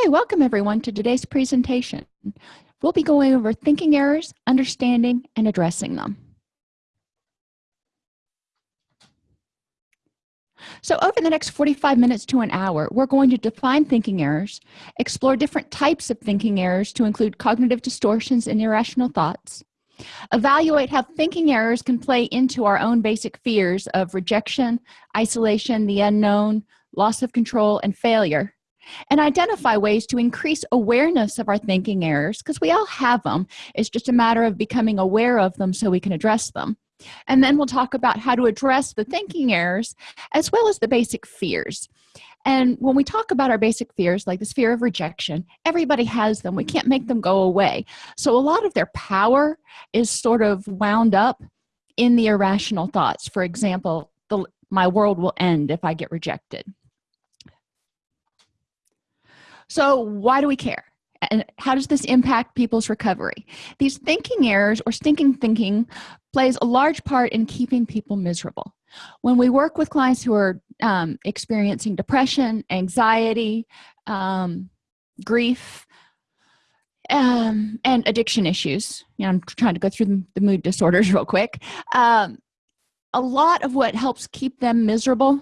okay welcome everyone to today's presentation. We'll be going over thinking errors understanding and addressing them. So over the next 45 minutes to an hour we're going to define thinking errors explore different types of thinking errors to include cognitive distortions and irrational thoughts evaluate how thinking errors can play into our own basic fears of rejection isolation the unknown loss of control and failure and identify ways to increase awareness of our thinking errors because we all have them it's just a matter of becoming aware of them so we can address them. And then we'll talk about how to address the thinking errors as well as the basic fears. And when we talk about our basic fears like this fear of rejection everybody has them. We can't make them go away. So a lot of their power is sort of wound up in the irrational thoughts. For example the my world will end if i get rejected so why do we care? And how does this impact people's recovery? These thinking errors or stinking thinking plays a large part in keeping people miserable. When we work with clients who are um, experiencing depression anxiety um, grief um, and addiction issues you know i'm trying to go through the mood disorders real quick um, a lot of what helps keep them miserable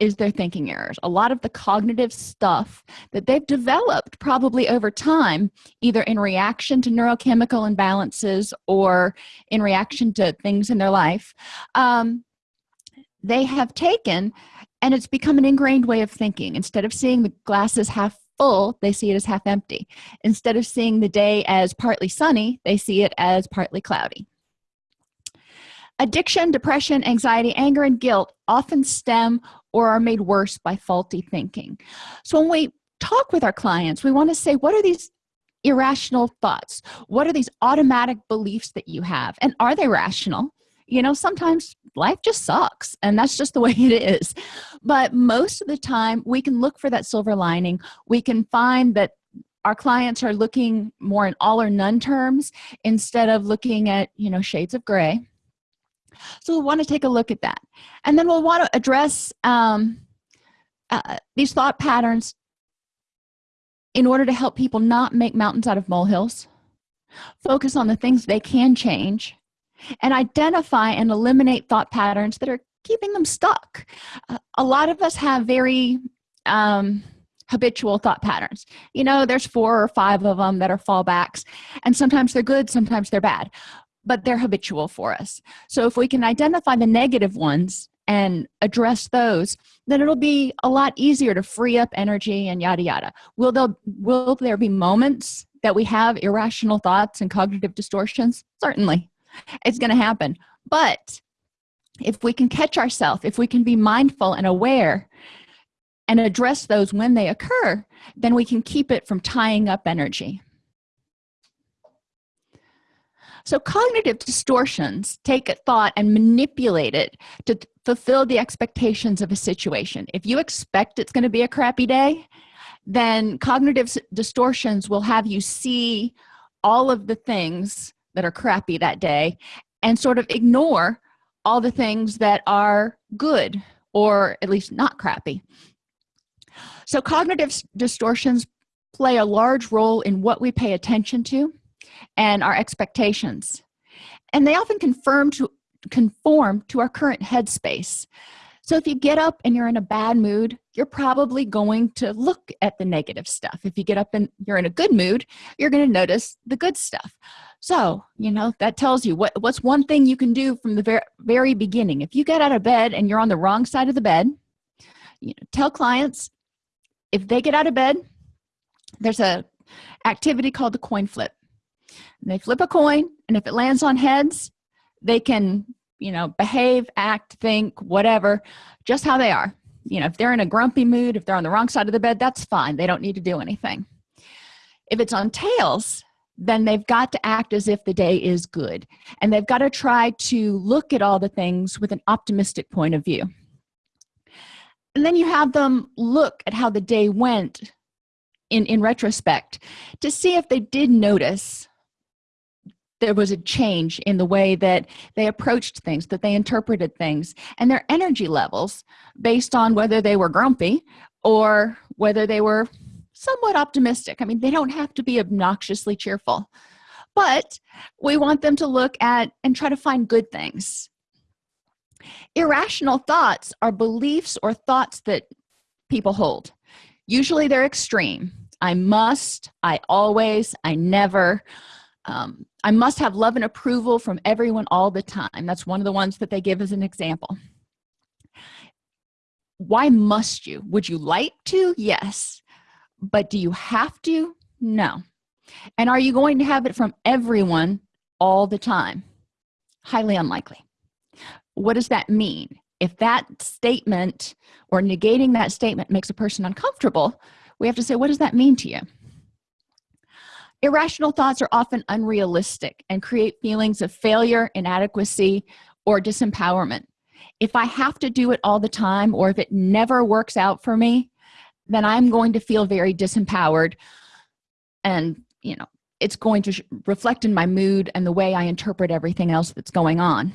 is their thinking errors. A lot of the cognitive stuff that they've developed probably over time either in reaction to neurochemical imbalances or in reaction to things in their life um, they have taken and it's become an ingrained way of thinking. Instead of seeing the glasses half full they see it as half empty. Instead of seeing the day as partly sunny they see it as partly cloudy. Addiction depression anxiety anger and guilt often stem or are made worse by faulty thinking. So when we talk with our clients we want to say what are these irrational thoughts? What are these automatic beliefs that you have? And are they rational? You know sometimes life just sucks and that's just the way it is. But most of the time we can look for that silver lining. We can find that our clients are looking more in all or none terms instead of looking at you know shades of gray so we'll want to take a look at that. And then we'll want to address um, uh, these thought patterns in order to help people not make mountains out of molehills focus on the things they can change and identify and eliminate thought patterns that are keeping them stuck. Uh, a lot of us have very um, habitual thought patterns. You know there's four or five of them that are fallbacks and sometimes they're good sometimes they're bad but they're habitual for us. So if we can identify the negative ones and address those then it'll be a lot easier to free up energy and yada yada. Will there will there be moments that we have irrational thoughts and cognitive distortions? Certainly. It's going to happen. But if we can catch ourselves if we can be mindful and aware and address those when they occur then we can keep it from tying up energy so cognitive distortions take a thought and manipulate it to fulfill the expectations of a situation. If you expect it's going to be a crappy day then cognitive distortions will have you see all of the things that are crappy that day and sort of ignore all the things that are good or at least not crappy. So cognitive distortions play a large role in what we pay attention to and our expectations. And they often confirm to conform to our current headspace. So if you get up and you're in a bad mood you're probably going to look at the negative stuff. If you get up and you're in a good mood you're going to notice the good stuff. So you know that tells you what what's one thing you can do from the very, very beginning. If you get out of bed and you're on the wrong side of the bed you know tell clients if they get out of bed there's a activity called the coin flip and they flip a coin and if it lands on heads they can you know behave act think whatever just how they are. You know if they're in a grumpy mood if they're on the wrong side of the bed that's fine. They don't need to do anything. If it's on tails then they've got to act as if the day is good and they've got to try to look at all the things with an optimistic point of view. And then you have them look at how the day went in in retrospect to see if they did notice there was a change in the way that they approached things that they interpreted things and their energy levels based on whether they were grumpy or whether they were somewhat optimistic. I mean they don't have to be obnoxiously cheerful but we want them to look at and try to find good things. Irrational thoughts are beliefs or thoughts that people hold. Usually they're extreme. I must i always i never um, i must have love and approval from everyone all the time. That's one of the ones that they give as an example. Why must you? Would you like to? Yes. But do you have to? No. And are you going to have it from everyone all the time? Highly unlikely. What does that mean? If that statement or negating that statement makes a person uncomfortable we have to say what does that mean to you irrational thoughts are often unrealistic and create feelings of failure inadequacy or disempowerment. If i have to do it all the time or if it never works out for me then i'm going to feel very disempowered. And you know it's going to reflect in my mood and the way i interpret everything else that's going on.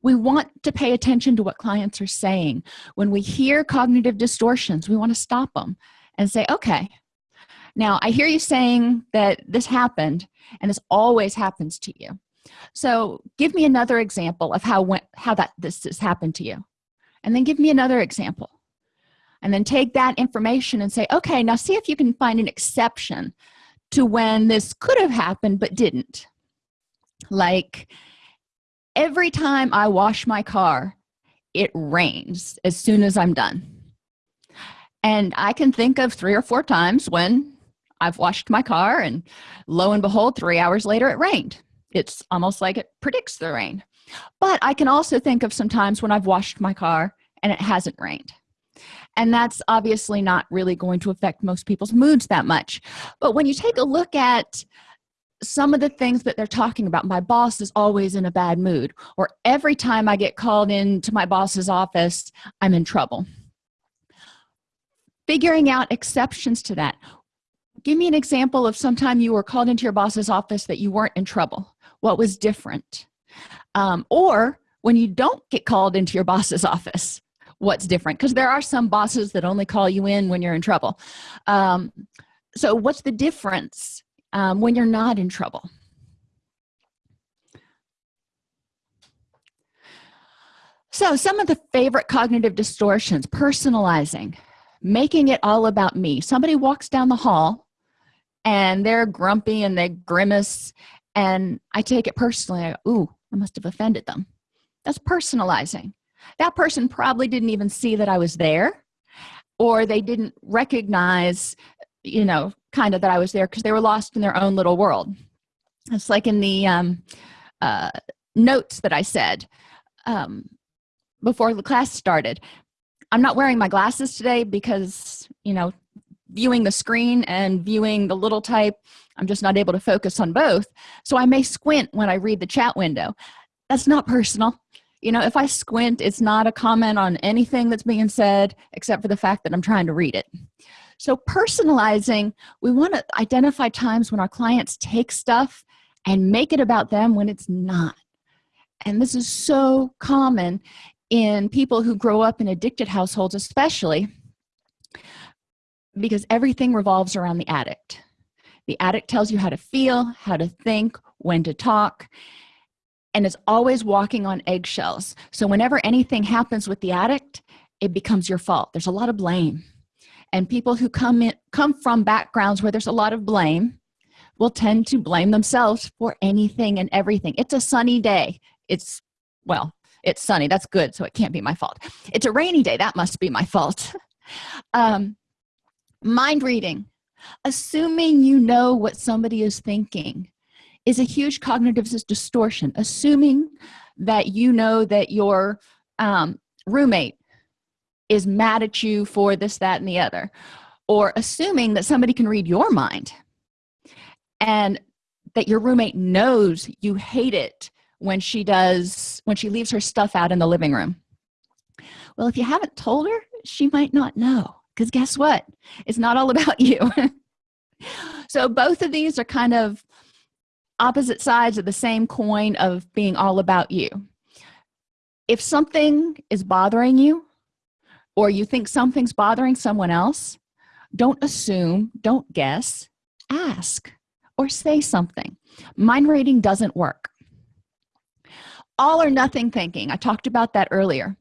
We want to pay attention to what clients are saying. When we hear cognitive distortions we want to stop them and say okay now i hear you saying that this happened and this always happens to you. So give me another example of how how that this has happened to you. And then give me another example. And then take that information and say okay now see if you can find an exception to when this could have happened but didn't. Like every time i wash my car it rains as soon as i'm done. And i can think of three or four times when i've washed my car and lo and behold three hours later it rained. It's almost like it predicts the rain. But i can also think of some times when i've washed my car and it hasn't rained. And that's obviously not really going to affect most people's moods that much. But when you take a look at some of the things that they're talking about my boss is always in a bad mood or every time i get called into my boss's office i'm in trouble. Figuring out exceptions to that give me an example of sometime you were called into your boss's office that you weren't in trouble. What was different? Um, or when you don't get called into your boss's office what's different? Because there are some bosses that only call you in when you're in trouble. Um, so what's the difference um, when you're not in trouble? So some of the favorite cognitive distortions personalizing making it all about me. Somebody walks down the hall and they're grumpy and they grimace and i take it personally I go, ooh i must have offended them. That's personalizing. That person probably didn't even see that i was there or they didn't recognize you know kind of that i was there because they were lost in their own little world. It's like in the um, uh, notes that i said um, before the class started i'm not wearing my glasses today because you know viewing the screen and viewing the little type i'm just not able to focus on both. So i may squint when i read the chat window. That's not personal. You know if i squint it's not a comment on anything that's being said except for the fact that i'm trying to read it. So personalizing we want to identify times when our clients take stuff and make it about them when it's not. And this is so common in people who grow up in addicted households especially because everything revolves around the addict. The addict tells you how to feel how to think when to talk and is always walking on eggshells. So whenever anything happens with the addict it becomes your fault. There's a lot of blame. And people who come in come from backgrounds where there's a lot of blame will tend to blame themselves for anything and everything. It's a sunny day. It's well it's sunny. That's good so it can't be my fault. It's a rainy day. That must be my fault. Um, mind reading. Assuming you know what somebody is thinking is a huge cognitive distortion. Assuming that you know that your um, roommate is mad at you for this that and the other or assuming that somebody can read your mind and that your roommate knows you hate it when she does when she leaves her stuff out in the living room. Well if you haven't told her she might not know because guess what? It's not all about you. So both of these are kind of opposite sides of the same coin of being all about you. If something is bothering you or you think something's bothering someone else don't assume don't guess. Ask or say something. Mind reading doesn't work. All or nothing thinking. I talked about that earlier.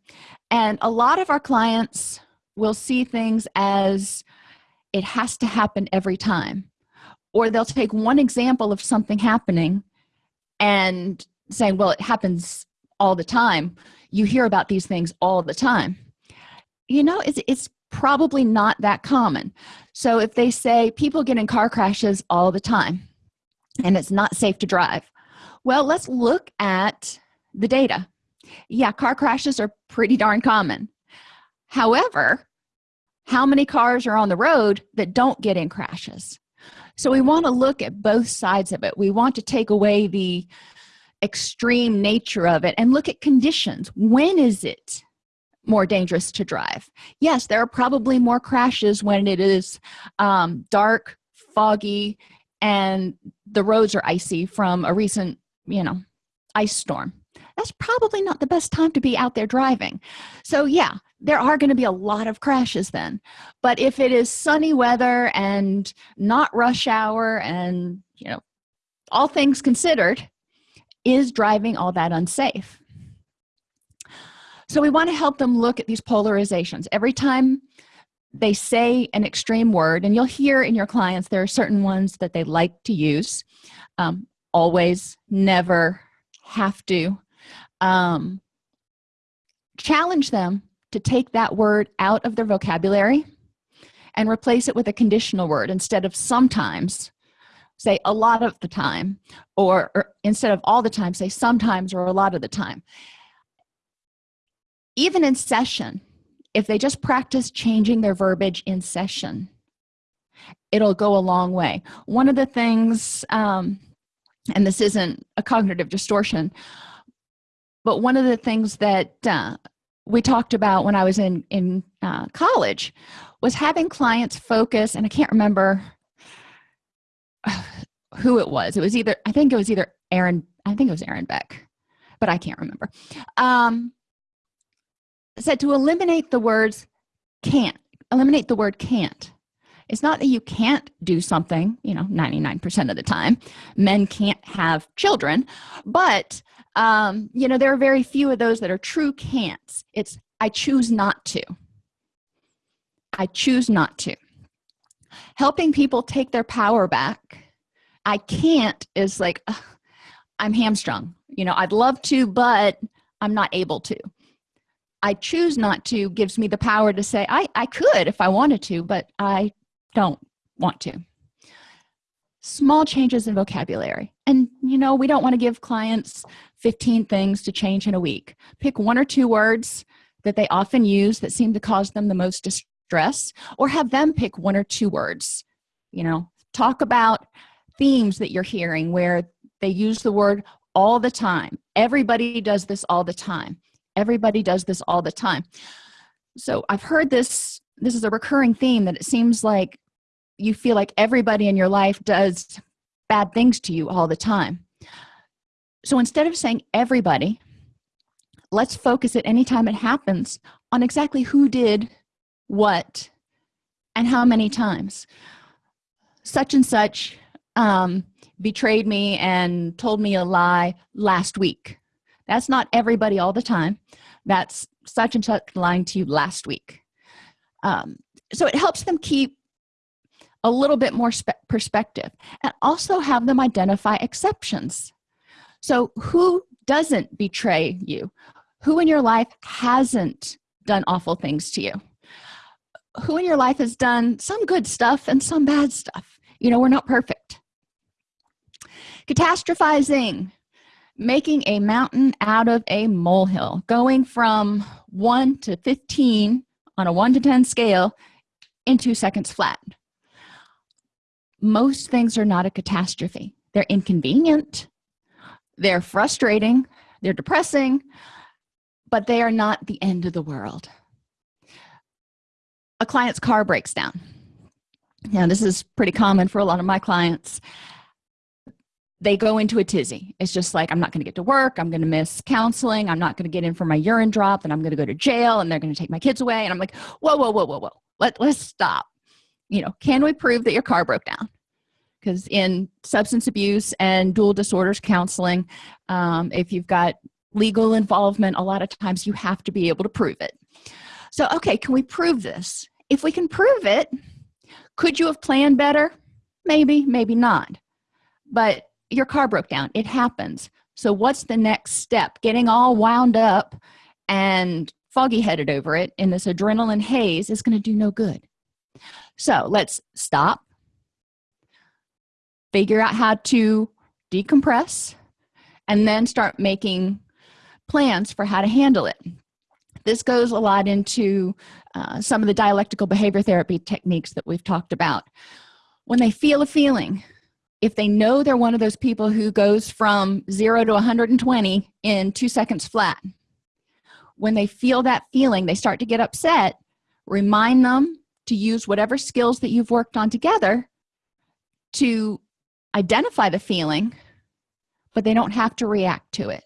And a lot of our clients will see things as it has to happen every time. Or they'll take one example of something happening and saying well it happens all the time. You hear about these things all the time. You know it's, it's probably not that common. So if they say people get in car crashes all the time and it's not safe to drive. Well let's look at the data. Yeah car crashes are pretty darn common. However how many cars are on the road that don't get in crashes. So we want to look at both sides of it. We want to take away the extreme nature of it and look at conditions. When is it more dangerous to drive? Yes there are probably more crashes when it is um, dark foggy and the roads are icy from a recent you know ice storm that's probably not the best time to be out there driving. So yeah there are going to be a lot of crashes then. But if it is sunny weather and not rush hour and you know all things considered is driving all that unsafe? So we want to help them look at these polarizations. Every time they say an extreme word and you'll hear in your clients there are certain ones that they like to use um, always never have to um, challenge them to take that word out of their vocabulary and replace it with a conditional word instead of sometimes say a lot of the time or, or, instead of all the time say sometimes or a lot of the time. Even in session if they just practice changing their verbiage in session it'll go a long way. One of the things um, and this isn't a cognitive distortion but one of the things that uh, we talked about when I was in in uh, college was having clients focus and I can't remember who it was. It was either I think it was either Aaron I think it was Aaron Beck but I can't remember. Um, said to eliminate the words can't eliminate the word can't. It's not that you can't do something you know 99% of the time. Men can't have children but um, you know there are very few of those that are true can'ts. It's I choose not to. I choose not to. Helping people take their power back I can't is like ugh, I'm hamstrung. You know I'd love to but I'm not able to. I choose not to gives me the power to say I, I could if I wanted to but I don't want to small changes in vocabulary. And you know we don't want to give clients 15 things to change in a week. Pick one or two words that they often use that seem to cause them the most distress or have them pick one or two words. You know talk about themes that you're hearing where they use the word all the time. Everybody does this all the time. Everybody does this all the time. So i've heard this this is a recurring theme that it seems like you feel like everybody in your life does bad things to you all the time. So instead of saying everybody let's focus at any time it happens on exactly who did what and how many times. Such and such um, betrayed me and told me a lie last week. That's not everybody all the time. That's such and such lying to you last week. Um, so it helps them keep a little bit more perspective and also have them identify exceptions. So who doesn't betray you? Who in your life hasn't done awful things to you? Who in your life has done some good stuff and some bad stuff? You know we're not perfect. Catastrophizing making a mountain out of a molehill going from 1 to 15 on a 1 to 10 scale in two seconds flat most things are not a catastrophe. They're inconvenient. They're frustrating. They're depressing. But they are not the end of the world. A client's car breaks down. Now this is pretty common for a lot of my clients. They go into a tizzy. It's just like i'm not going to get to work. I'm going to miss counseling. I'm not going to get in for my urine drop and i'm going to go to jail and they're going to take my kids away. And i'm like whoa whoa whoa whoa whoa. Let, let's stop you know can we prove that your car broke down? Because in substance abuse and dual disorders counseling um, if you've got legal involvement a lot of times you have to be able to prove it. So okay can we prove this? If we can prove it could you have planned better? Maybe maybe not. But your car broke down. It happens. So what's the next step? Getting all wound up and foggy headed over it in this adrenaline haze is going to do no good so let's stop figure out how to decompress and then start making plans for how to handle it. This goes a lot into uh, some of the dialectical behavior therapy techniques that we've talked about. When they feel a feeling if they know they're one of those people who goes from 0 to 120 in two seconds flat when they feel that feeling they start to get upset remind them to use whatever skills that you've worked on together to identify the feeling but they don't have to react to it.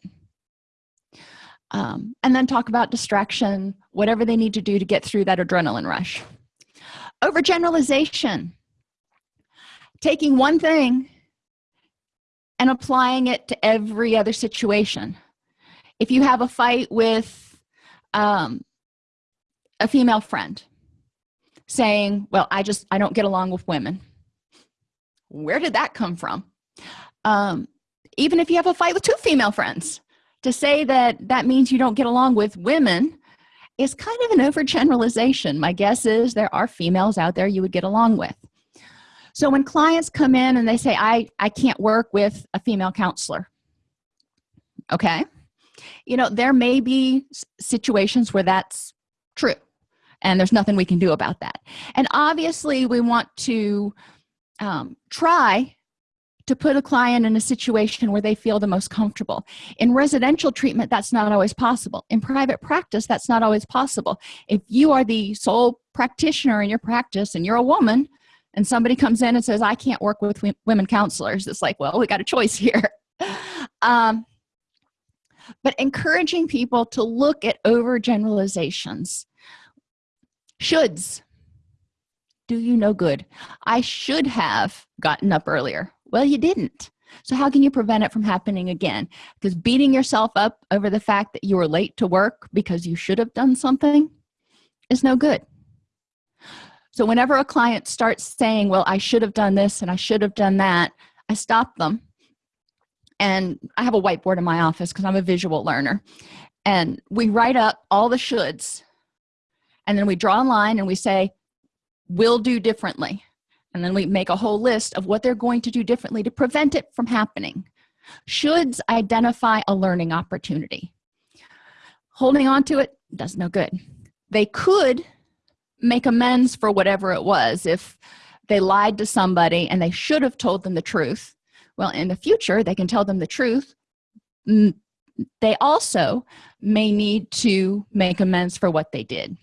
Um, and then talk about distraction whatever they need to do to get through that adrenaline rush. Overgeneralization. Taking one thing and applying it to every other situation. If you have a fight with um, a female friend saying well i just i don't get along with women. Where did that come from? Um, even if you have a fight with two female friends to say that that means you don't get along with women is kind of an overgeneralization. My guess is there are females out there you would get along with. So when clients come in and they say i i can't work with a female counselor okay you know there may be situations where that's true and there's nothing we can do about that. And obviously we want to um, try to put a client in a situation where they feel the most comfortable. In residential treatment that's not always possible. In private practice that's not always possible. If you are the sole practitioner in your practice and you're a woman and somebody comes in and says i can't work with women counselors it's like well we got a choice here. Um, but encouraging people to look at overgeneralizations shoulds. Do you no good? I should have gotten up earlier. Well you didn't. So how can you prevent it from happening again? Because beating yourself up over the fact that you were late to work because you should have done something is no good. So whenever a client starts saying well i should have done this and i should have done that i stop them. And i have a whiteboard in my office because i'm a visual learner. And we write up all the shoulds and then we draw a line and we say "We'll do differently. And then we make a whole list of what they're going to do differently to prevent it from happening. Shoulds identify a learning opportunity. Holding on to it does no good. They could make amends for whatever it was. If they lied to somebody and they should have told them the truth well in the future they can tell them the truth. They also may need to make amends for what they did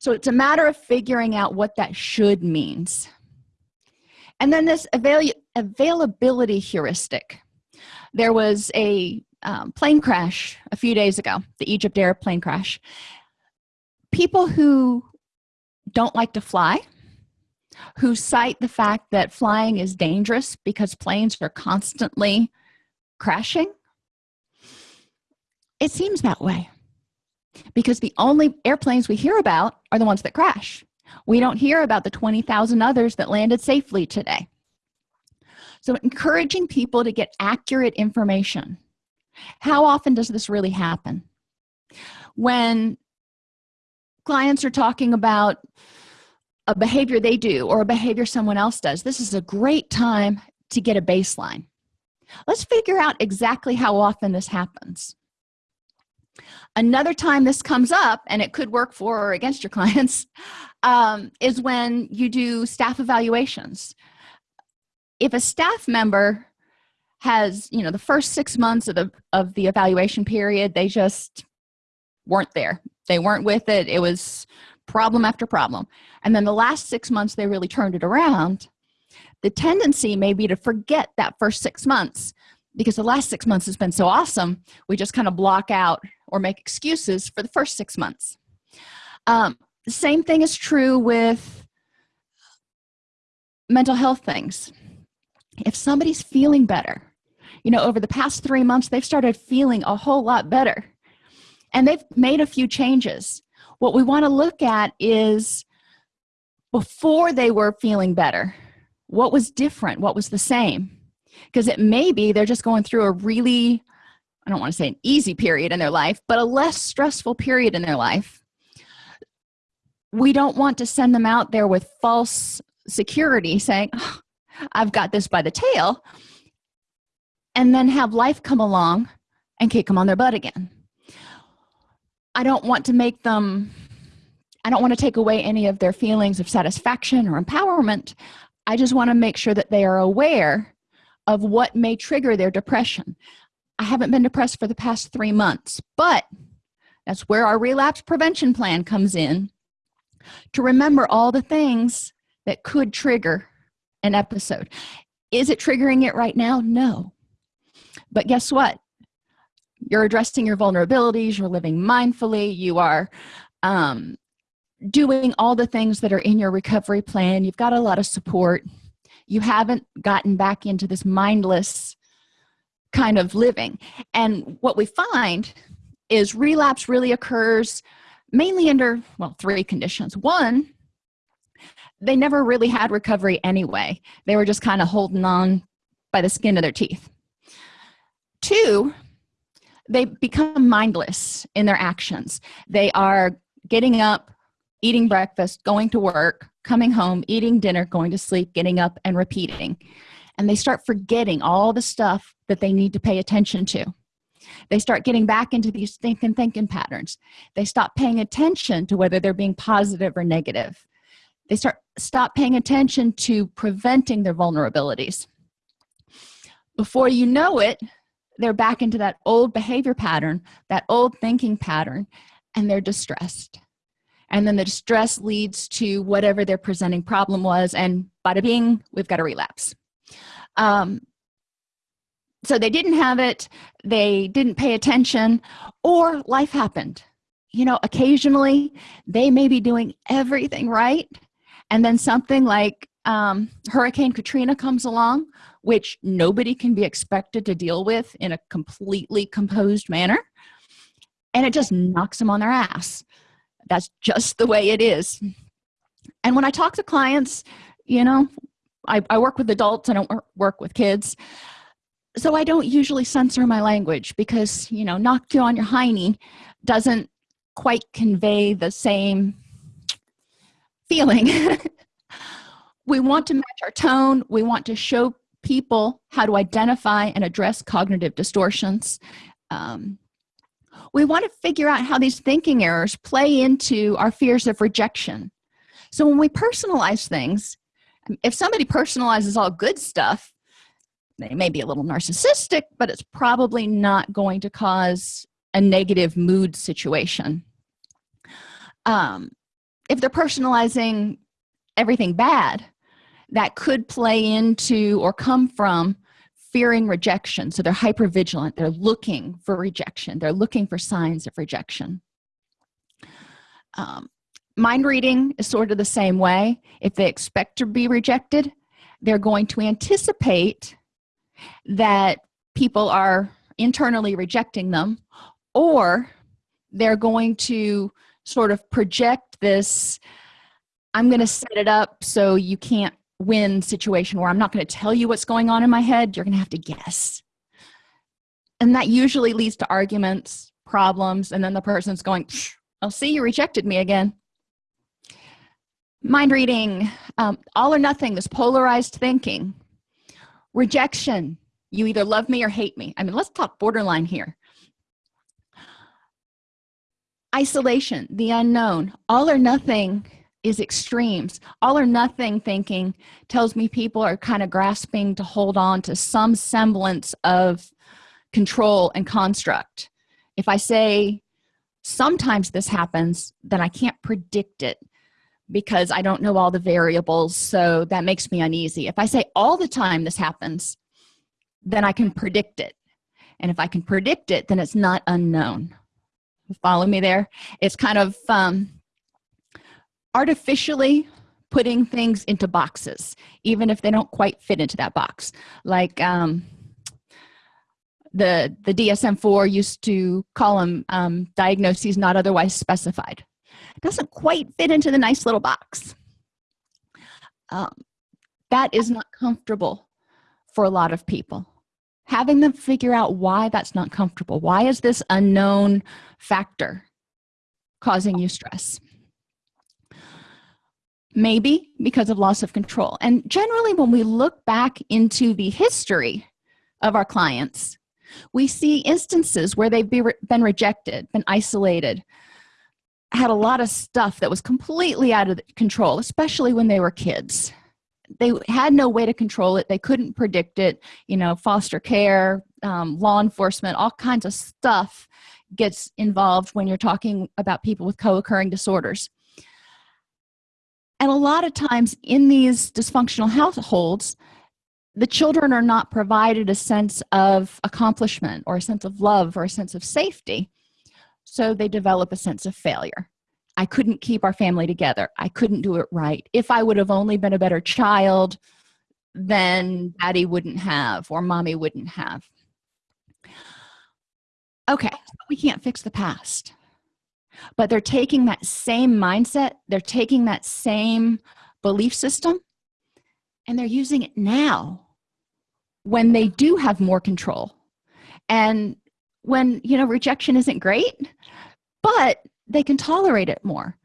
so it's a matter of figuring out what that should means. And then this avail availability heuristic. There was a um, plane crash a few days ago the egypt air plane crash. People who don't like to fly who cite the fact that flying is dangerous because planes are constantly crashing it seems that way because the only airplanes we hear about are the ones that crash. We don't hear about the 20,000 others that landed safely today. So encouraging people to get accurate information. How often does this really happen? When clients are talking about a behavior they do or a behavior someone else does this is a great time to get a baseline. Let's figure out exactly how often this happens another time this comes up and it could work for or against your clients um, is when you do staff evaluations. If a staff member has you know the first six months of the of the evaluation period they just weren't there. They weren't with it. It was problem after problem. And then the last six months they really turned it around. The tendency may be to forget that first six months because the last six months has been so awesome we just kind of block out or make excuses for the first six months. Um, the same thing is true with mental health things. If somebody's feeling better you know over the past three months they've started feeling a whole lot better and they've made a few changes. What we want to look at is before they were feeling better what was different? What was the same because it may be they're just going through a really i don't want to say an easy period in their life but a less stressful period in their life. We don't want to send them out there with false security saying oh, i've got this by the tail and then have life come along and kick them on their butt again. I don't want to make them i don't want to take away any of their feelings of satisfaction or empowerment. I just want to make sure that they are aware of what may trigger their depression. I haven't been depressed for the past three months but that's where our relapse prevention plan comes in to remember all the things that could trigger an episode. Is it triggering it right now? No. But guess what? You're addressing your vulnerabilities you're living mindfully you are um, doing all the things that are in your recovery plan. You've got a lot of support you haven't gotten back into this mindless kind of living. And what we find is relapse really occurs mainly under well three conditions. One they never really had recovery anyway. They were just kind of holding on by the skin of their teeth. Two they become mindless in their actions. They are getting up eating breakfast going to work coming home eating dinner going to sleep getting up and repeating. And they start forgetting all the stuff that they need to pay attention to. They start getting back into these thinking thinking patterns. They stop paying attention to whether they're being positive or negative. They start stop paying attention to preventing their vulnerabilities. Before you know it they're back into that old behavior pattern that old thinking pattern and they're distressed and then the distress leads to whatever their presenting problem was and bada bing we've got a relapse. Um, so they didn't have it they didn't pay attention or life happened. You know occasionally they may be doing everything right and then something like um, hurricane katrina comes along which nobody can be expected to deal with in a completely composed manner and it just knocks them on their ass that's just the way it is. And when i talk to clients you know i, I work with adults i don't work with kids. So i don't usually censor my language because you know knock you on your hiney doesn't quite convey the same feeling. We want to match our tone. We want to show people how to identify and address cognitive distortions. Um, we want to figure out how these thinking errors play into our fears of rejection. So when we personalize things if somebody personalizes all good stuff they may be a little narcissistic but it's probably not going to cause a negative mood situation. Um, if they're personalizing everything bad that could play into or come from fearing rejection. So they're hyper vigilant they're looking for rejection. They're looking for signs of rejection. Um, mind reading is sort of the same way. If they expect to be rejected they're going to anticipate that people are internally rejecting them or they're going to sort of project this i'm going to set it up so you can't win situation where i'm not going to tell you what's going on in my head you're going to have to guess. And that usually leads to arguments problems and then the person's going i'll see you rejected me again. Mind reading um, all or nothing this polarized thinking. Rejection you either love me or hate me. I mean let's talk borderline here. Isolation the unknown all or nothing is extremes. All or nothing thinking tells me people are kind of grasping to hold on to some semblance of control and construct. If i say sometimes this happens then i can't predict it because i don't know all the variables so that makes me uneasy. If i say all the time this happens then i can predict it. And if i can predict it then it's not unknown. Follow me there? It's kind of um artificially putting things into boxes even if they don't quite fit into that box. Like um, the the dsm-4 used to call them um, diagnoses not otherwise specified. It doesn't quite fit into the nice little box. Um, that is not comfortable for a lot of people. Having them figure out why that's not comfortable. Why is this unknown factor causing you stress maybe because of loss of control. And generally when we look back into the history of our clients we see instances where they've been rejected been isolated had a lot of stuff that was completely out of control especially when they were kids. They had no way to control it. They couldn't predict it. You know foster care um, law enforcement all kinds of stuff gets involved when you're talking about people with co-occurring disorders and a lot of times in these dysfunctional households the children are not provided a sense of accomplishment or a sense of love or a sense of safety. So they develop a sense of failure. I couldn't keep our family together. I couldn't do it right. If i would have only been a better child then daddy wouldn't have or mommy wouldn't have. Okay we can't fix the past but they're taking that same mindset they're taking that same belief system and they're using it now when they do have more control. And when you know rejection isn't great but they can tolerate it more.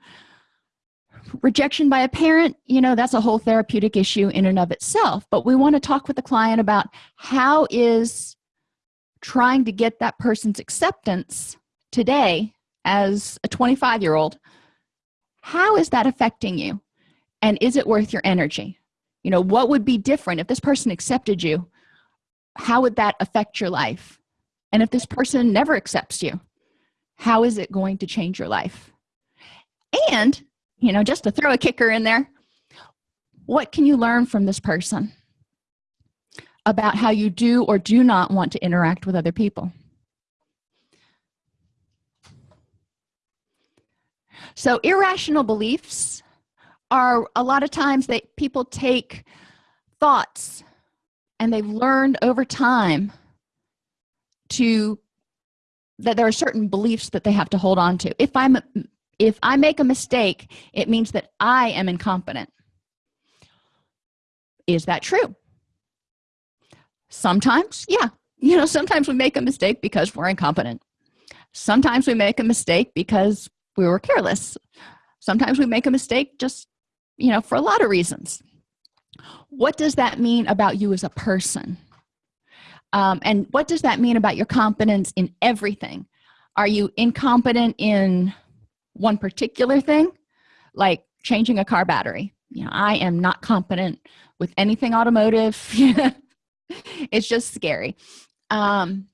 Rejection by a parent you know that's a whole therapeutic issue in and of itself but we want to talk with the client about how is trying to get that person's acceptance today as a 25 year old how is that affecting you? And is it worth your energy? You know what would be different? If this person accepted you how would that affect your life? And if this person never accepts you how is it going to change your life? And you know just to throw a kicker in there what can you learn from this person about how you do or do not want to interact with other people so irrational beliefs are a lot of times that people take thoughts and they've learned over time to that there are certain beliefs that they have to hold on to. If i'm if i make a mistake it means that i am incompetent. Is that true? Sometimes yeah. You know sometimes we make a mistake because we're incompetent. Sometimes we make a mistake because we were careless. Sometimes we make a mistake just you know for a lot of reasons. What does that mean about you as a person? Um, and what does that mean about your competence in everything? Are you incompetent in one particular thing like changing a car battery? You know i am not competent with anything automotive. It's just scary. Um,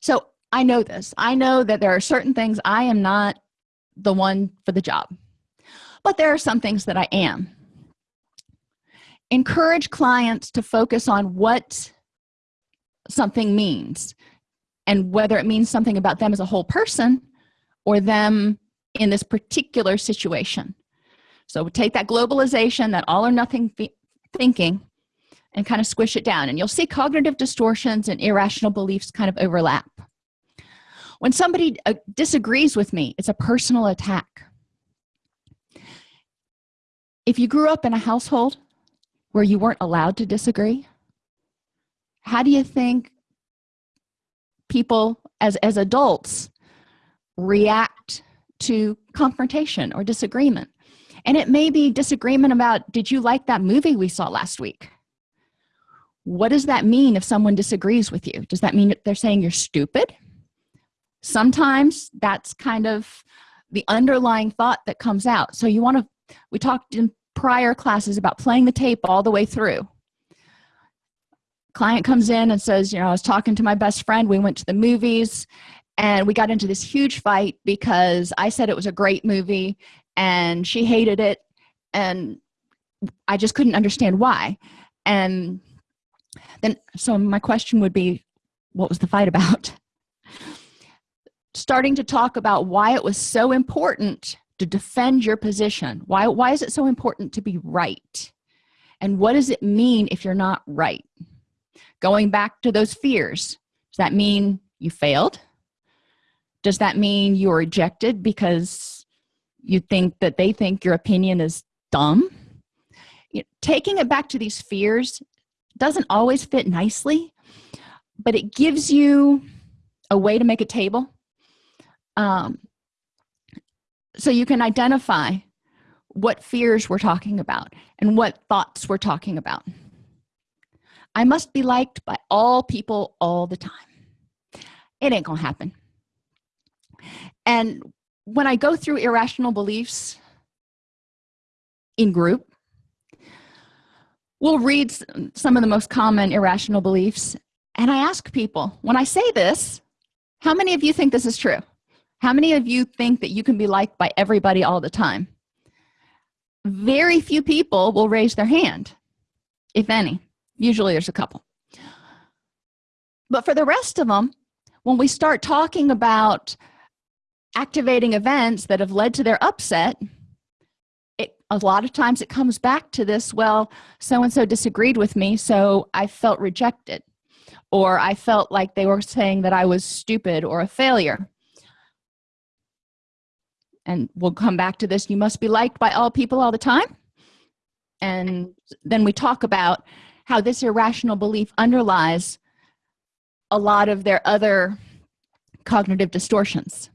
so i know this. I know that there are certain things i am not the one for the job. But there are some things that i am. Encourage clients to focus on what something means and whether it means something about them as a whole person or them in this particular situation. So take that globalization that all or nothing thinking and kind of squish it down. And you'll see cognitive distortions and irrational beliefs kind of overlap when somebody uh, disagrees with me it's a personal attack. If you grew up in a household where you weren't allowed to disagree how do you think people as as adults react to confrontation or disagreement? And it may be disagreement about did you like that movie we saw last week? What does that mean if someone disagrees with you? Does that mean they're saying you're stupid sometimes that's kind of the underlying thought that comes out. So you want to we talked in prior classes about playing the tape all the way through. Client comes in and says you know i was talking to my best friend. We went to the movies and we got into this huge fight because i said it was a great movie and she hated it and i just couldn't understand why. And then so my question would be what was the fight about starting to talk about why it was so important to defend your position. Why why is it so important to be right? And what does it mean if you're not right? Going back to those fears does that mean you failed? Does that mean you're rejected because you think that they think your opinion is dumb? You know, taking it back to these fears doesn't always fit nicely but it gives you a way to make a table um, so you can identify what fears we're talking about and what thoughts we're talking about. I must be liked by all people all the time. It ain't gonna happen. And when i go through irrational beliefs in group we'll read some of the most common irrational beliefs and i ask people when i say this how many of you think this is true how many of you think that you can be liked by everybody all the time? Very few people will raise their hand if any. Usually there's a couple. But for the rest of them when we start talking about activating events that have led to their upset it a lot of times it comes back to this well so and so disagreed with me so i felt rejected. Or i felt like they were saying that i was stupid or a failure and we'll come back to this. You must be liked by all people all the time. And then we talk about how this irrational belief underlies a lot of their other cognitive distortions.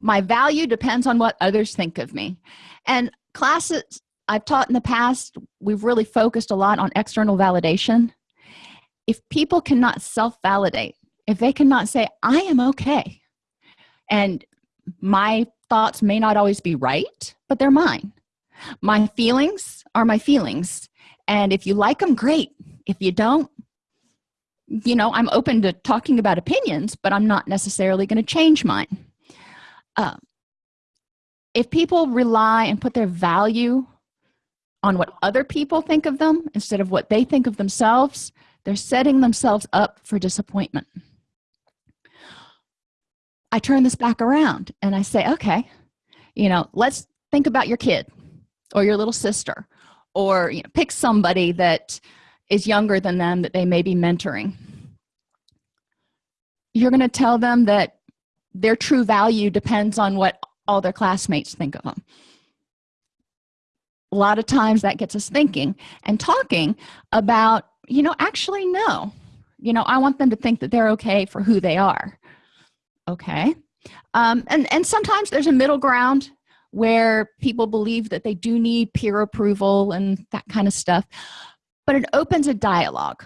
My value depends on what others think of me. And classes i've taught in the past we've really focused a lot on external validation. If people cannot self-validate if they cannot say i am okay and my thoughts may not always be right but they're mine. My feelings are my feelings. And if you like them great. If you don't you know i'm open to talking about opinions but i'm not necessarily going to change mine. Uh, if people rely and put their value on what other people think of them instead of what they think of themselves they're setting themselves up for disappointment I turn this back around and I say, okay, you know, let's think about your kid or your little sister or you know, pick somebody that is younger than them that they may be mentoring. You're going to tell them that their true value depends on what all their classmates think of them. A lot of times that gets us thinking and talking about, you know, actually, no. You know, I want them to think that they're okay for who they are okay. Um, and and sometimes there's a middle ground where people believe that they do need peer approval and that kind of stuff but it opens a dialogue.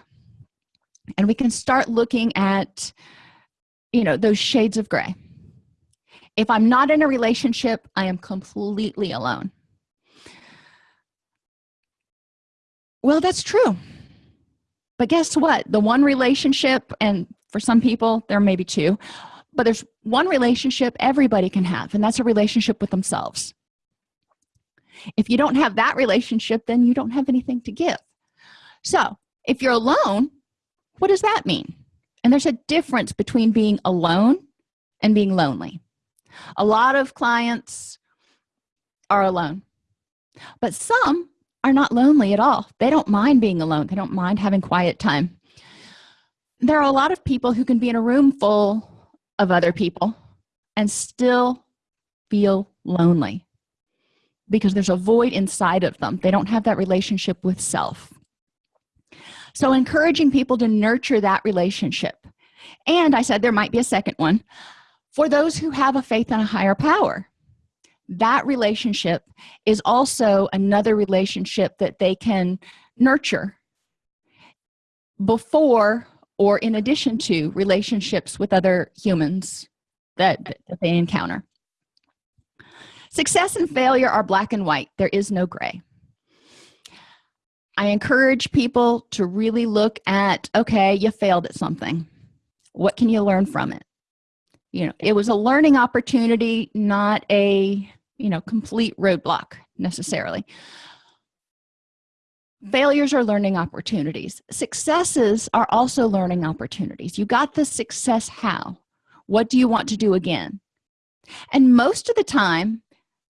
And we can start looking at you know those shades of gray. If i'm not in a relationship i am completely alone. Well that's true. But guess what? The one relationship and for some people there may be two but there's one relationship everybody can have and that's a relationship with themselves. If you don't have that relationship then you don't have anything to give. So if you're alone what does that mean? And there's a difference between being alone and being lonely. A lot of clients are alone but some are not lonely at all. They don't mind being alone. They don't mind having quiet time. There are a lot of people who can be in a room full of other people and still feel lonely because there's a void inside of them. They don't have that relationship with self. So encouraging people to nurture that relationship. And i said there might be a second one. For those who have a faith in a higher power that relationship is also another relationship that they can nurture before or in addition to relationships with other humans that, that they encounter. Success and failure are black and white. There is no gray. I encourage people to really look at okay you failed at something. What can you learn from it? You know it was a learning opportunity not a you know complete roadblock necessarily failures are learning opportunities. Successes are also learning opportunities. You got the success how? What do you want to do again? And most of the time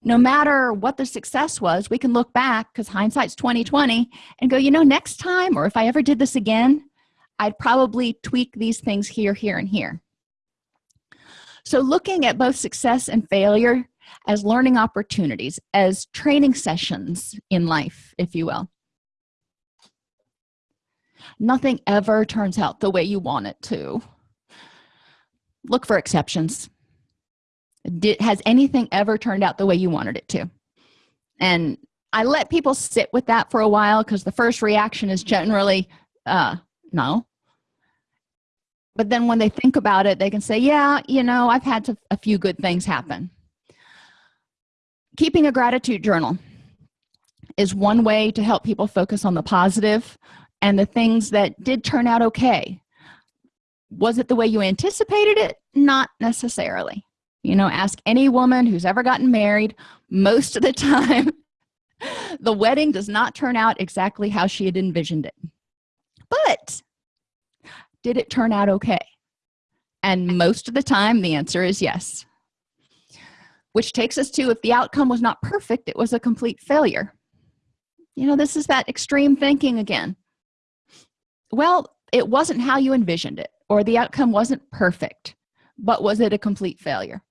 no matter what the success was we can look back because hindsight's 2020 and go you know next time or if i ever did this again i'd probably tweak these things here here and here. So looking at both success and failure as learning opportunities as training sessions in life if you will nothing ever turns out the way you want it to. Look for exceptions. Did has anything ever turned out the way you wanted it to? And i let people sit with that for a while because the first reaction is generally uh no. But then when they think about it they can say yeah you know i've had to, a few good things happen. Keeping a gratitude journal is one way to help people focus on the positive and the things that did turn out okay. Was it the way you anticipated it? Not necessarily. You know ask any woman who's ever gotten married. Most of the time the wedding does not turn out exactly how she had envisioned it. But did it turn out okay? And most of the time the answer is yes. Which takes us to if the outcome was not perfect it was a complete failure. You know this is that extreme thinking again well it wasn't how you envisioned it or the outcome wasn't perfect but was it a complete failure?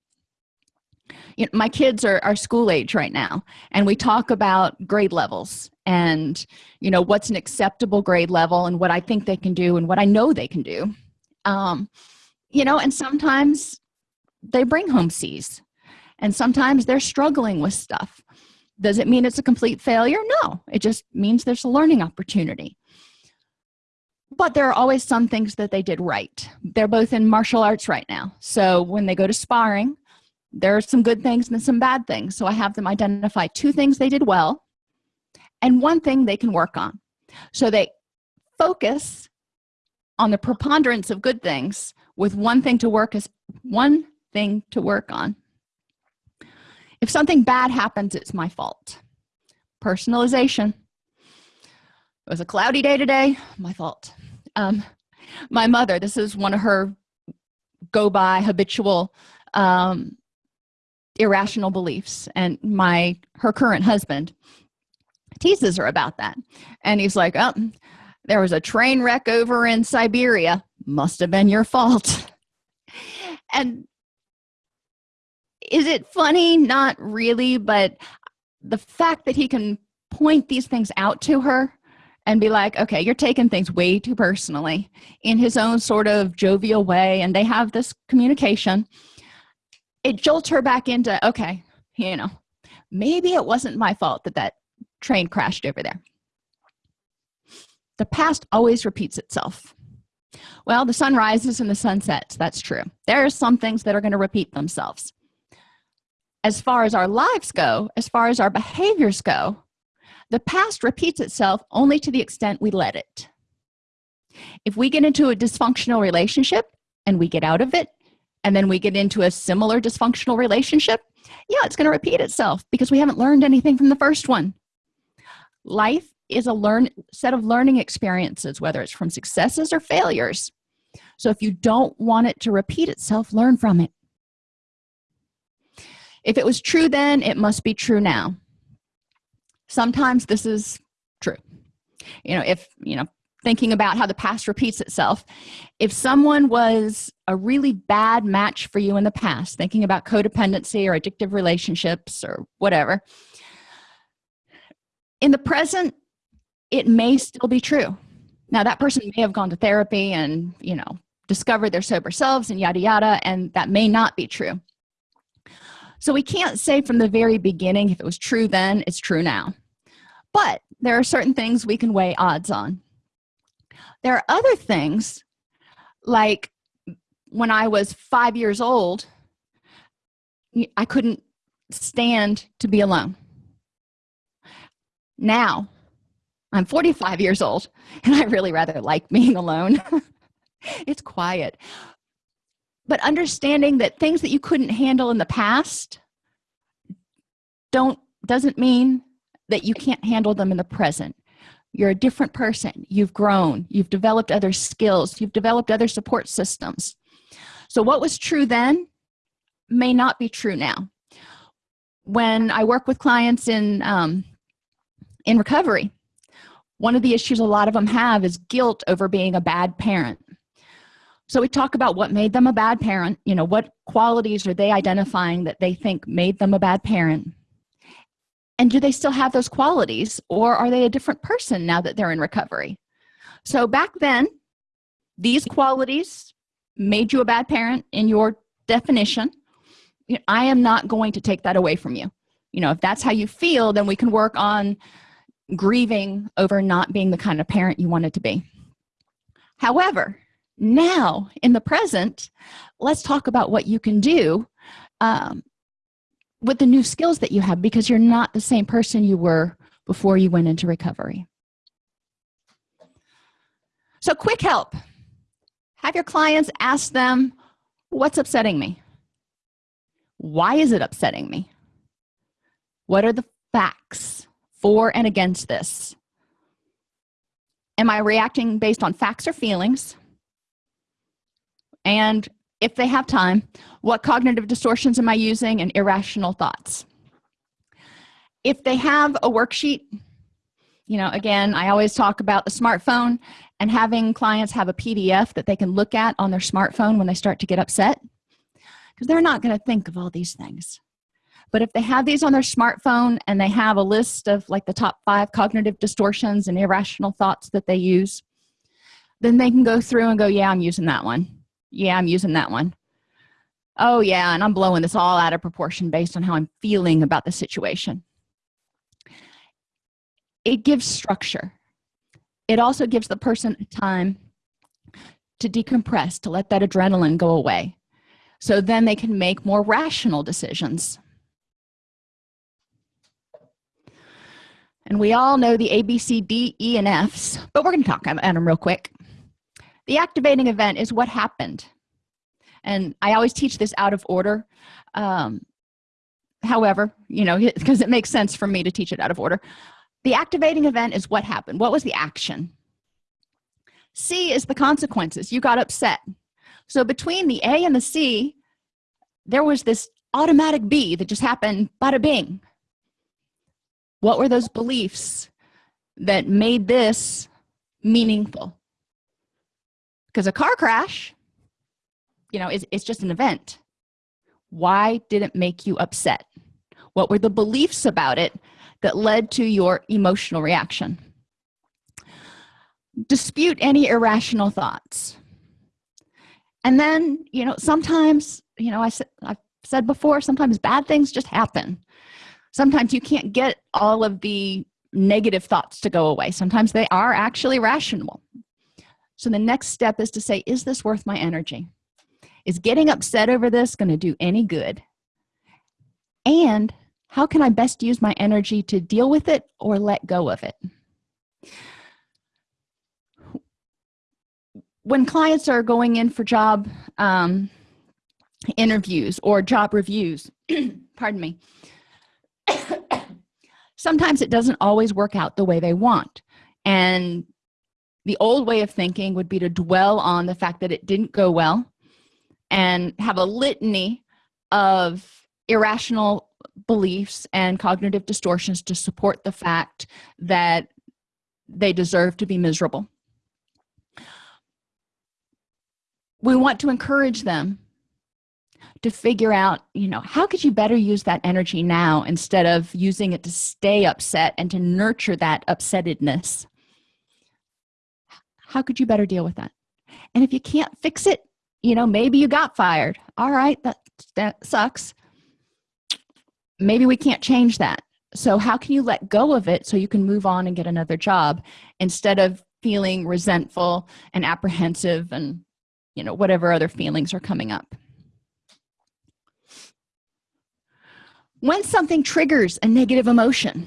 You know, my kids are, are school age right now and we talk about grade levels and you know what's an acceptable grade level and what i think they can do and what i know they can do. Um, you know and sometimes they bring home c's and sometimes they're struggling with stuff. Does it mean it's a complete failure? No it just means there's a learning opportunity but there are always some things that they did right. They're both in martial arts right now. So when they go to sparring there are some good things and some bad things. So i have them identify two things they did well and one thing they can work on. So they focus on the preponderance of good things with one thing to work as one thing to work on. If something bad happens it's my fault. Personalization. It was a cloudy day today. My fault um, my mother this is one of her go by habitual um, irrational beliefs and my her current husband teases her about that. And he's like oh there was a train wreck over in siberia. Must have been your fault. And is it funny? Not really but the fact that he can point these things out to her and be like okay you're taking things way too personally in his own sort of jovial way and they have this communication. It jolts her back into okay you know maybe it wasn't my fault that that train crashed over there. The past always repeats itself. Well the sun rises and the sun sets. That's true. There are some things that are going to repeat themselves. As far as our lives go as far as our behaviors go the past repeats itself only to the extent we let it. If we get into a dysfunctional relationship and we get out of it and then we get into a similar dysfunctional relationship yeah it's going to repeat itself because we haven't learned anything from the first one. Life is a learn set of learning experiences whether it's from successes or failures. So if you don't want it to repeat itself learn from it. If it was true then it must be true now sometimes this is true. You know if you know thinking about how the past repeats itself if someone was a really bad match for you in the past thinking about codependency or addictive relationships or whatever in the present it may still be true. Now that person may have gone to therapy and you know discovered their sober selves and yada yada and that may not be true. So we can't say from the very beginning if it was true then it's true now but there are certain things we can weigh odds on. There are other things like when i was five years old i couldn't stand to be alone. Now i'm 45 years old and i really rather like being alone. It's quiet. But understanding that things that you couldn't handle in the past don't doesn't mean that you can't handle them in the present. You're a different person. You've grown. You've developed other skills. You've developed other support systems. So what was true then may not be true now. When i work with clients in um, in recovery one of the issues a lot of them have is guilt over being a bad parent. So we talk about what made them a bad parent you know what qualities are they identifying that they think made them a bad parent and do they still have those qualities or are they a different person now that they're in recovery? So back then these qualities made you a bad parent in your definition. I am not going to take that away from you. You know if that's how you feel then we can work on grieving over not being the kind of parent you wanted to be. However now in the present let's talk about what you can do um, with the new skills that you have because you're not the same person you were before you went into recovery. So quick help. Have your clients ask them what's upsetting me? Why is it upsetting me? What are the facts for and against this? Am i reacting based on facts or feelings? And if they have time what cognitive distortions am i using and irrational thoughts. If they have a worksheet you know again i always talk about the smartphone and having clients have a pdf that they can look at on their smartphone when they start to get upset because they're not going to think of all these things. But if they have these on their smartphone and they have a list of like the top five cognitive distortions and irrational thoughts that they use then they can go through and go yeah i'm using that one yeah i'm using that one. Oh yeah and i'm blowing this all out of proportion based on how i'm feeling about the situation. It gives structure. It also gives the person time to decompress to let that adrenaline go away. So then they can make more rational decisions. And we all know the a b c d e and f's but we're going to talk about them real quick the activating event is what happened. And i always teach this out of order. Um, however you know because it makes sense for me to teach it out of order. The activating event is what happened. What was the action? C is the consequences. You got upset. So between the a and the c there was this automatic b that just happened bada bing. What were those beliefs that made this meaningful because a car crash you know is, it's just an event. Why did it make you upset? What were the beliefs about it that led to your emotional reaction? Dispute any irrational thoughts. And then you know sometimes you know i said i've said before sometimes bad things just happen. Sometimes you can't get all of the negative thoughts to go away. Sometimes they are actually rational so the next step is to say is this worth my energy? Is getting upset over this going to do any good? And how can i best use my energy to deal with it or let go of it? When clients are going in for job um, interviews or job reviews pardon me sometimes it doesn't always work out the way they want. And the old way of thinking would be to dwell on the fact that it didn't go well and have a litany of irrational beliefs and cognitive distortions to support the fact that they deserve to be miserable. We want to encourage them to figure out you know how could you better use that energy now instead of using it to stay upset and to nurture that upsettedness how could you better deal with that? And if you can't fix it you know maybe you got fired. All right that that sucks. Maybe we can't change that. So how can you let go of it so you can move on and get another job instead of feeling resentful and apprehensive and you know whatever other feelings are coming up? When something triggers a negative emotion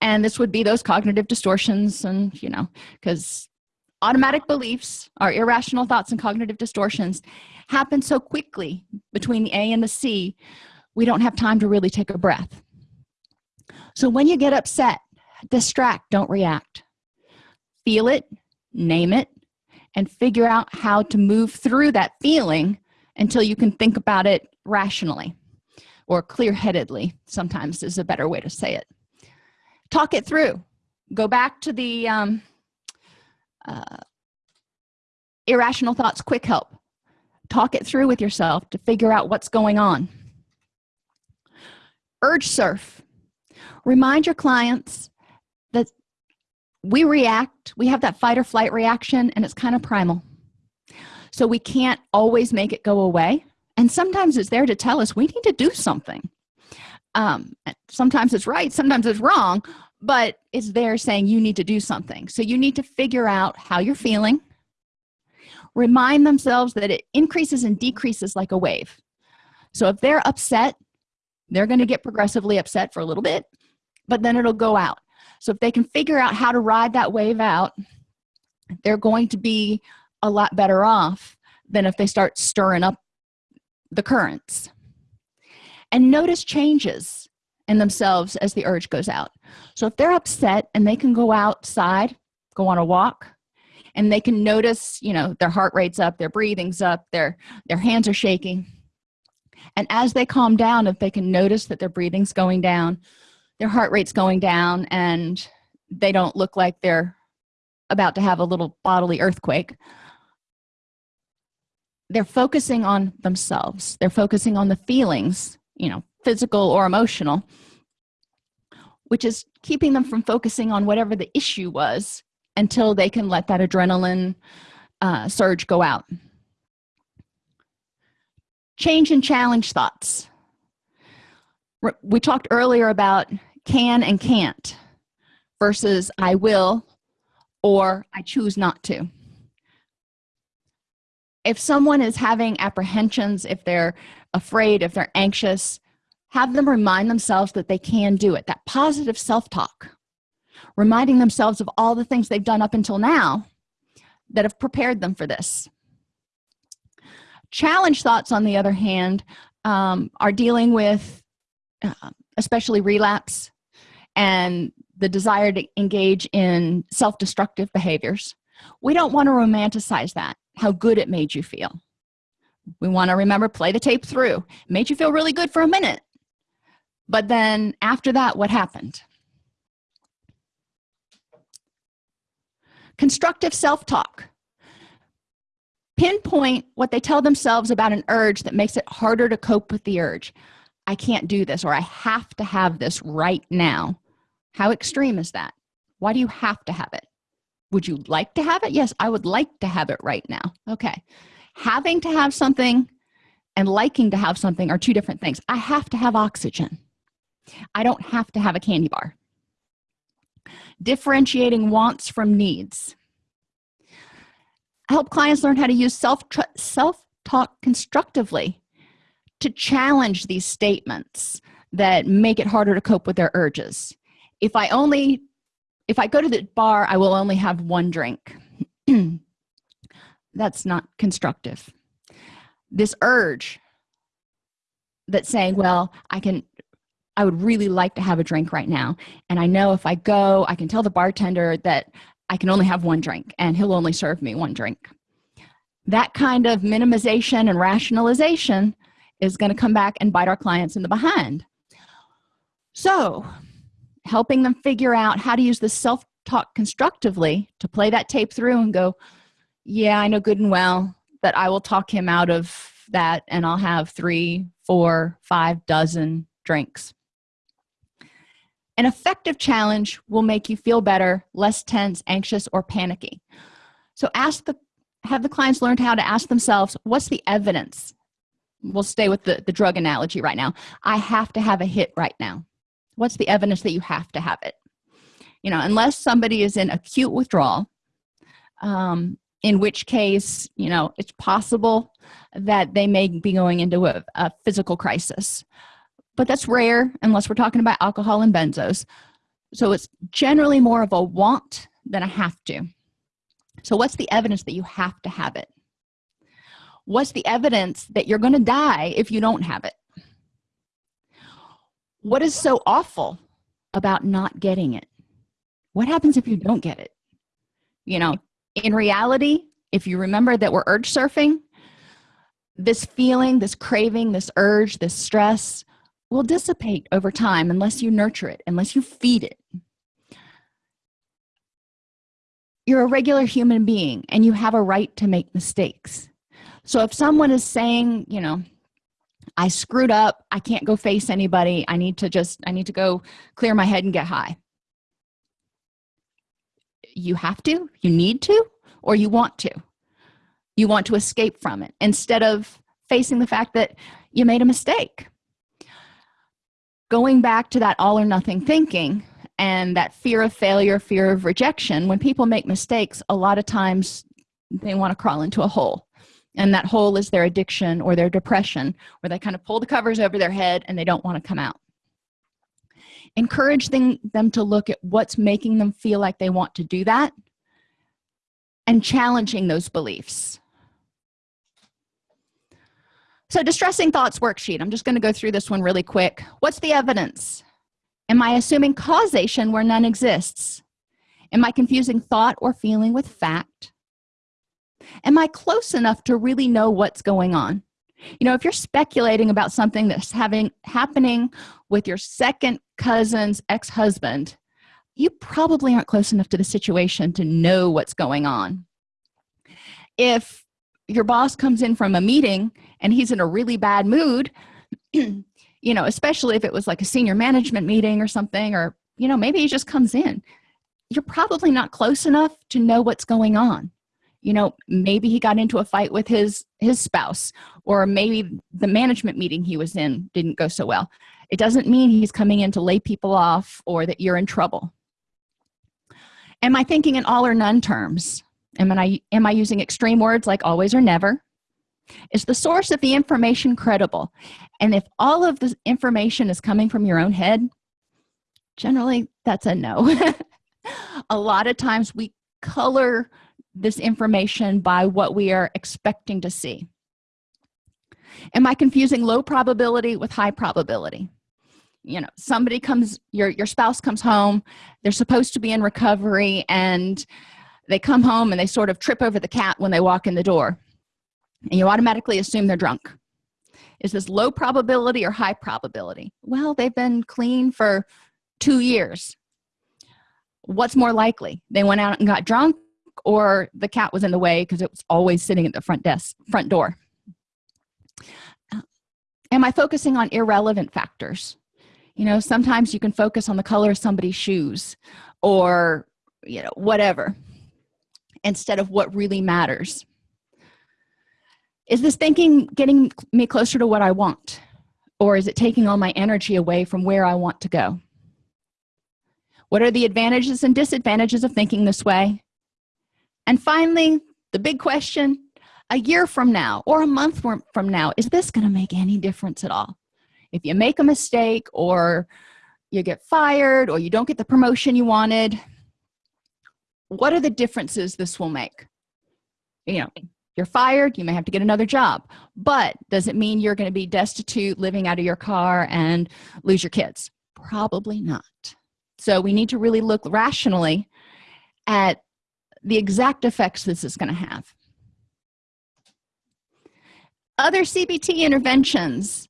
and this would be those cognitive distortions and you know because automatic beliefs our irrational thoughts and cognitive distortions happen so quickly between the a and the c we don't have time to really take a breath. So when you get upset distract don't react. Feel it name it and figure out how to move through that feeling until you can think about it rationally or clear-headedly sometimes is a better way to say it. Talk it through. Go back to the um, uh, irrational thoughts quick help. Talk it through with yourself to figure out what's going on. Urge surf. Remind your clients that we react we have that fight or flight reaction and it's kind of primal. So we can't always make it go away. And sometimes it's there to tell us we need to do something. Um, sometimes it's right sometimes it's wrong but it's there saying you need to do something. So you need to figure out how you're feeling. Remind themselves that it increases and decreases like a wave. So if they're upset they're going to get progressively upset for a little bit but then it'll go out. So if they can figure out how to ride that wave out they're going to be a lot better off than if they start stirring up the currents. And notice changes in themselves as the urge goes out. So if they're upset and they can go outside go on a walk and they can notice you know their heart rate's up their breathing's up their their hands are shaking and as they calm down if they can notice that their breathing's going down their heart rate's going down and they don't look like they're about to have a little bodily earthquake they're focusing on themselves. They're focusing on the feelings you know physical or emotional which is keeping them from focusing on whatever the issue was until they can let that adrenaline uh, surge go out. Change and challenge thoughts. We talked earlier about can and can't versus I will or I choose not to if someone is having apprehensions if they're afraid if they're anxious have them remind themselves that they can do it. That positive self-talk. Reminding themselves of all the things they've done up until now that have prepared them for this. Challenge thoughts on the other hand um, are dealing with uh, especially relapse and the desire to engage in self-destructive behaviors. We don't want to romanticize that how good it made you feel. We want to remember play the tape through. Made you feel really good for a minute. But then after that what happened? Constructive self-talk. Pinpoint what they tell themselves about an urge that makes it harder to cope with the urge. I can't do this or i have to have this right now. How extreme is that? Why do you have to have it would you like to have it? Yes i would like to have it right now. Okay. Having to have something and liking to have something are two different things. I have to have oxygen. I don't have to have a candy bar. Differentiating wants from needs. Help clients learn how to use self self talk constructively to challenge these statements that make it harder to cope with their urges. If i only if i go to the bar i will only have one drink. That's not constructive. This urge that's saying well i can i would really like to have a drink right now. And i know if i go i can tell the bartender that i can only have one drink and he'll only serve me one drink. That kind of minimization and rationalization is going to come back and bite our clients in the behind. So helping them figure out how to use the self-talk constructively to play that tape through and go yeah i know good and well that i will talk him out of that and i'll have three four five dozen drinks. An effective challenge will make you feel better less tense anxious or panicky. So ask the have the clients learned how to ask themselves what's the evidence? We'll stay with the, the drug analogy right now. I have to have a hit right now what's the evidence that you have to have it? You know unless somebody is in acute withdrawal um, in which case you know it's possible that they may be going into a, a physical crisis. But that's rare unless we're talking about alcohol and benzos. So it's generally more of a want than a have to. So what's the evidence that you have to have it? What's the evidence that you're going to die if you don't have it what is so awful about not getting it? What happens if you don't get it? You know in reality if you remember that we're urge surfing this feeling this craving this urge this stress will dissipate over time unless you nurture it unless you feed it. You're a regular human being and you have a right to make mistakes. So if someone is saying you know i screwed up. I can't go face anybody. I need to just i need to go clear my head and get high. You have to you need to or you want to. You want to escape from it instead of facing the fact that you made a mistake. Going back to that all or nothing thinking and that fear of failure fear of rejection when people make mistakes a lot of times they want to crawl into a hole and that hole is their addiction or their depression where they kind of pull the covers over their head and they don't want to come out. Encourage them, them to look at what's making them feel like they want to do that and challenging those beliefs. So distressing thoughts worksheet i'm just going to go through this one really quick. What's the evidence? Am i assuming causation where none exists? Am i confusing thought or feeling with fact am i close enough to really know what's going on? You know if you're speculating about something that's having happening with your second cousin's ex-husband you probably aren't close enough to the situation to know what's going on. If your boss comes in from a meeting and he's in a really bad mood you know especially if it was like a senior management meeting or something or you know maybe he just comes in you're probably not close enough to know what's going on you know maybe he got into a fight with his his spouse or maybe the management meeting he was in didn't go so well. It doesn't mean he's coming in to lay people off or that you're in trouble. Am i thinking in all or none terms? Am i am i using extreme words like always or never? Is the source of the information credible? And if all of the information is coming from your own head generally that's a no. A lot of times we color this information by what we are expecting to see. Am i confusing low probability with high probability? You know somebody comes your your spouse comes home they're supposed to be in recovery and they come home and they sort of trip over the cat when they walk in the door. And you automatically assume they're drunk. Is this low probability or high probability? Well they've been clean for two years. What's more likely? They went out and got drunk or the cat was in the way because it was always sitting at the front desk front door. Uh, am i focusing on irrelevant factors? You know sometimes you can focus on the color of somebody's shoes or you know whatever instead of what really matters. Is this thinking getting me closer to what i want or is it taking all my energy away from where i want to go? What are the advantages and disadvantages of thinking this way and finally the big question a year from now or a month from now is this going to make any difference at all? If you make a mistake or you get fired or you don't get the promotion you wanted what are the differences this will make? You know you're fired you may have to get another job but does it mean you're going to be destitute living out of your car and lose your kids? Probably not. So we need to really look rationally at the exact effects this is going to have. Other cbt interventions.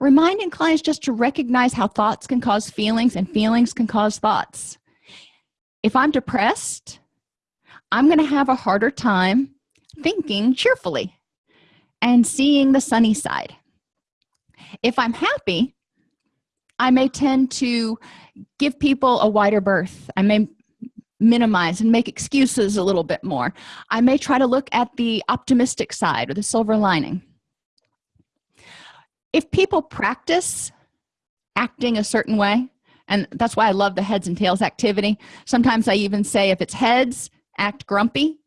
Reminding clients just to recognize how thoughts can cause feelings and feelings can cause thoughts. If i'm depressed i'm going to have a harder time thinking cheerfully and seeing the sunny side. If i'm happy i may tend to give people a wider berth. I may minimize and make excuses a little bit more. I may try to look at the optimistic side or the silver lining. If people practice acting a certain way and that's why i love the heads and tails activity. Sometimes i even say if it's heads act grumpy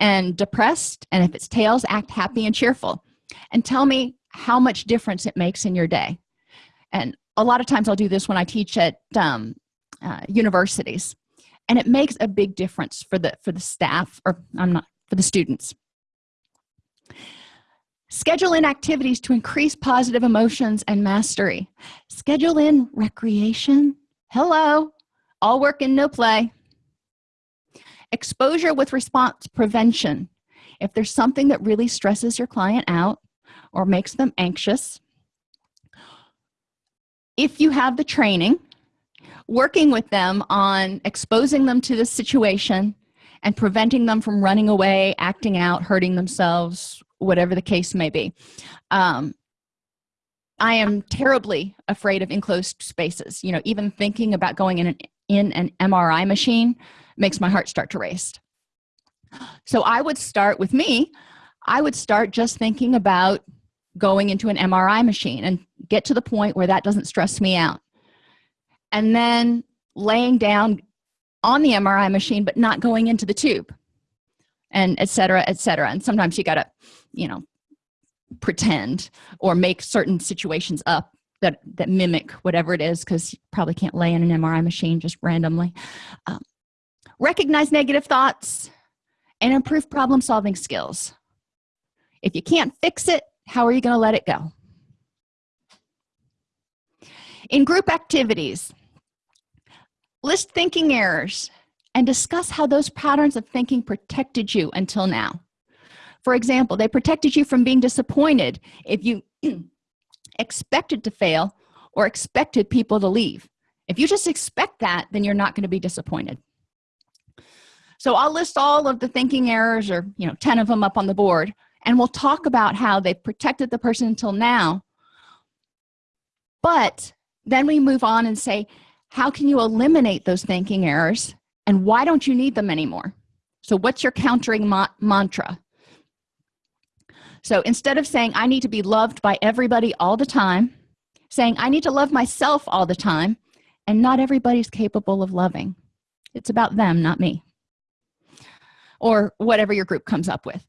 and depressed and if it's tails act happy and cheerful. And tell me how much difference it makes in your day. And a lot of times i'll do this when i teach at um, uh, universities and it makes a big difference for the for the staff or i'm not for the students. Schedule in activities to increase positive emotions and mastery. Schedule in recreation. Hello. All work and no play. Exposure with response prevention. If there's something that really stresses your client out or makes them anxious if you have the training working with them on exposing them to the situation and preventing them from running away acting out hurting themselves whatever the case may be. Um, i am terribly afraid of enclosed spaces. You know even thinking about going in an in an mri machine makes my heart start to race. So i would start with me i would start just thinking about going into an mri machine and get to the point where that doesn't stress me out and then laying down on the mri machine but not going into the tube and etc etc and sometimes you gotta you know pretend or make certain situations up that that mimic whatever it is because you probably can't lay in an mri machine just randomly. Um, recognize negative thoughts and improve problem solving skills. If you can't fix it how are you going to let it go? In group activities list thinking errors and discuss how those patterns of thinking protected you until now. For example they protected you from being disappointed if you expected to fail or expected people to leave. If you just expect that then you're not going to be disappointed. So i'll list all of the thinking errors or you know 10 of them up on the board and we'll talk about how they've protected the person until now. But then we move on and say how can you eliminate those thinking errors and why don't you need them anymore? So what's your countering ma mantra? So instead of saying i need to be loved by everybody all the time saying i need to love myself all the time and not everybody's capable of loving. It's about them not me. Or whatever your group comes up with.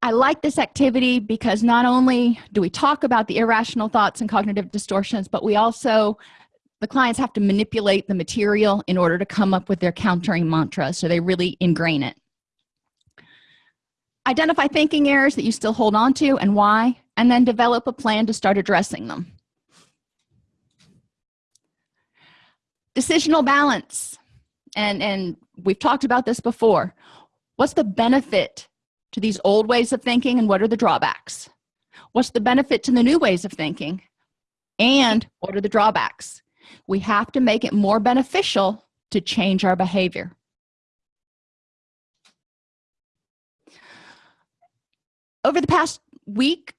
I like this activity because not only do we talk about the irrational thoughts and cognitive distortions but we also the clients have to manipulate the material in order to come up with their countering mantra so they really ingrain it. Identify thinking errors that you still hold on to and why and then develop a plan to start addressing them. Decisional balance. And and we've talked about this before. What's the benefit to these old ways of thinking and what are the drawbacks? What's the benefit to the new ways of thinking and what are the drawbacks we have to make it more beneficial to change our behavior. Over the past week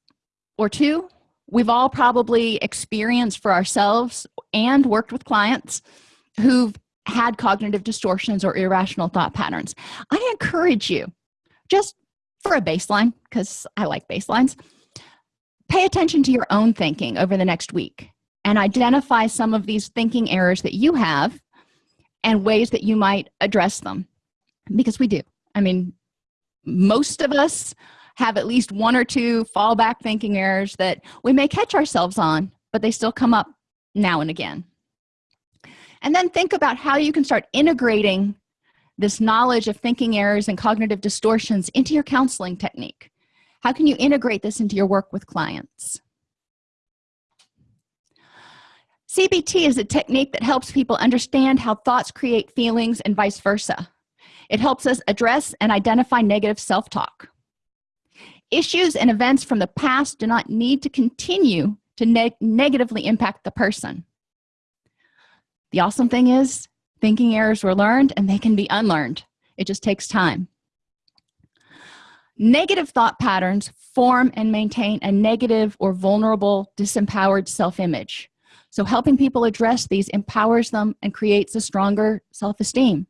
or two we've all probably experienced for ourselves and worked with clients who've had cognitive distortions or irrational thought patterns. I encourage you just for a baseline because i like baselines pay attention to your own thinking over the next week and identify some of these thinking errors that you have and ways that you might address them. Because we do. I mean most of us have at least one or two fallback thinking errors that we may catch ourselves on but they still come up now and again. And then think about how you can start integrating this knowledge of thinking errors and cognitive distortions into your counseling technique. How can you integrate this into your work with clients CBT is a technique that helps people understand how thoughts create feelings and vice versa. It helps us address and identify negative self-talk. Issues and events from the past do not need to continue to neg negatively impact the person. The awesome thing is thinking errors were learned and they can be unlearned. It just takes time. Negative thought patterns form and maintain a negative or vulnerable disempowered self-image so helping people address these empowers them and creates a stronger self-esteem.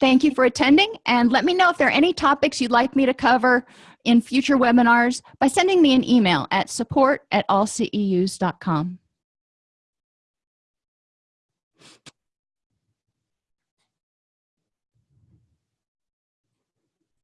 Thank you for attending and let me know if there are any topics you'd like me to cover in future webinars by sending me an email at support at allceus.com